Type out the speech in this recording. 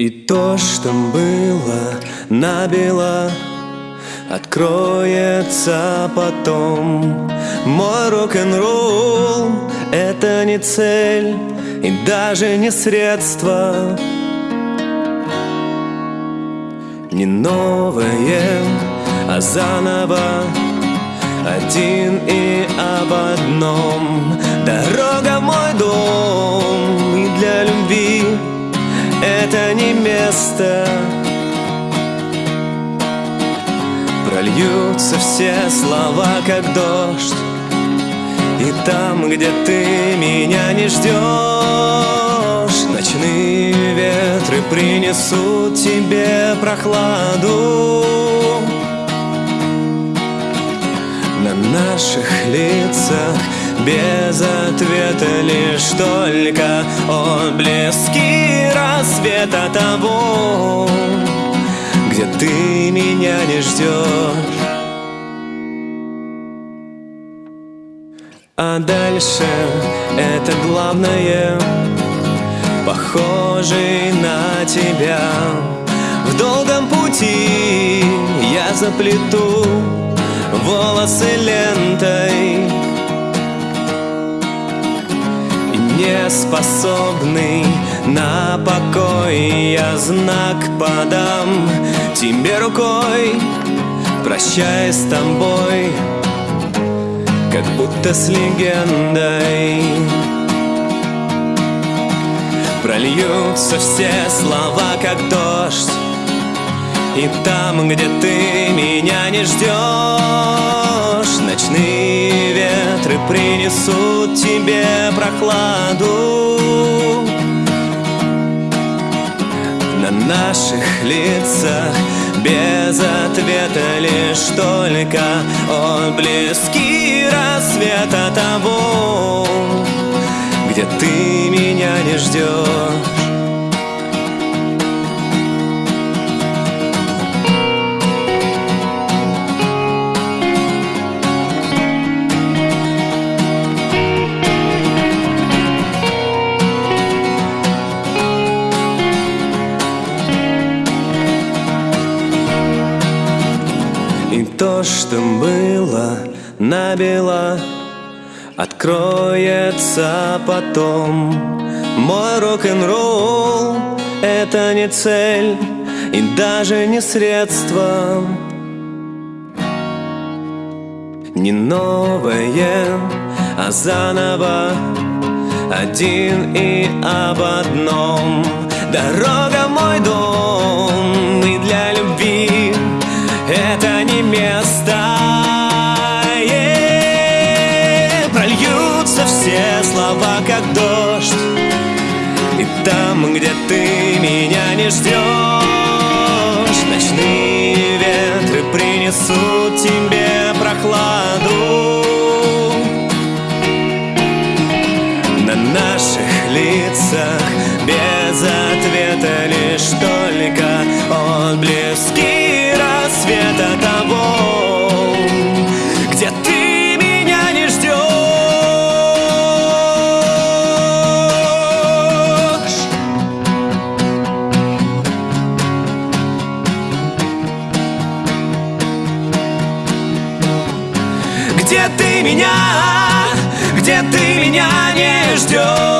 И то, что было набело, Откроется потом. Мой рок-н-ролл — это не цель И даже не средство. Не новое, а заново. Один и об одном. Дорога мой дом это не место. Прольются все слова, как дождь. И там, где ты меня не ждешь Ночные ветры принесут тебе прохладу. На наших лицах без ответа лишь только отблески рассвета того, где ты меня не ждешь. А дальше это главное, похожий на тебя. В долгом пути я заплету волосы лентой не способный. На покой Я знак подам. Тебе рукой Прощаясь с тобой Как будто с легендой. Прольются все слова, как дождь. И там, где ты меня не ждешь Ночные ветры принесут тебе прохладу На наших лицах без ответа лишь только отблески рассвета того, где ты меня не ждешь. То, что было набело, Откроется потом. Мой рок-н-ролл — это не цель И даже не средство. Не новое, а заново Один и об одном. Дорога мой дом слова, как дождь. И там, где ты меня не ждешь Ночные ветры принесут тебе прохладу. На наших лицах без ответа лишь только отблески Где ты меня, где ты меня не ждешь.